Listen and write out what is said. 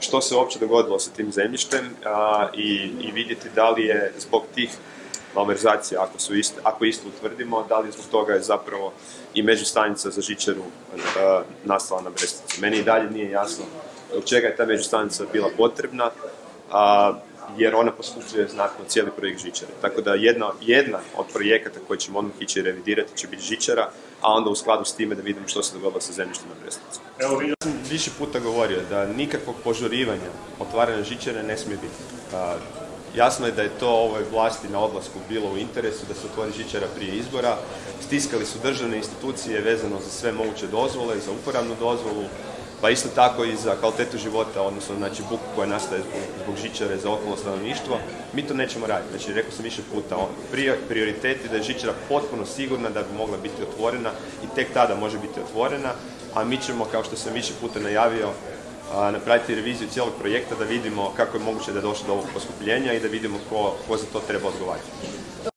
što se uopće dogodilo sa tim zemljištem i, i vidjeti da li je zbog tih malverzacija, ako, su isto, ako isto utvrdimo, da li zbog toga je zapravo i međustanica za žičaru nastala na Brestici. Meni i dalje nije jasno zbog čega je ta međustanica bila potrebna, a, jer ona poskušuje znatno cijeli projekt žičare. Tako da jedna, jedna od projekata koje ćemo odmah ići revidirati će biti žičara, a onda u skladu s time da vidimo što se dogodilo sa zemljištem na Brestici. Evo vidio sam više puta govorio da nikakvog požurivanja otvaranja žičare ne smije biti. Jasno je da je to ovoj vlasti na odlasku bilo u interesu da se otvori žičara prije izbora. Stiskali su državne institucije vezano za sve moguće dozvole, za uporabnu dozvolu, pa isto tako i za kvalitetu života, odnosno znači buku koja nastaje zbog, žičare za okolno stanovništvo. Mi to nećemo raditi. Znači, rekao sam više puta, on, prioritet je da je žičara potpuno sigurna da bi mogla biti otvorena i tek tada može biti otvorena, a mi ćemo, kao što sam više puta najavio, napraviti reviziju cijelog projekta da vidimo kako je moguće da je došlo do ovog poskupljenja i da vidimo ko, ko za to treba odgovarati.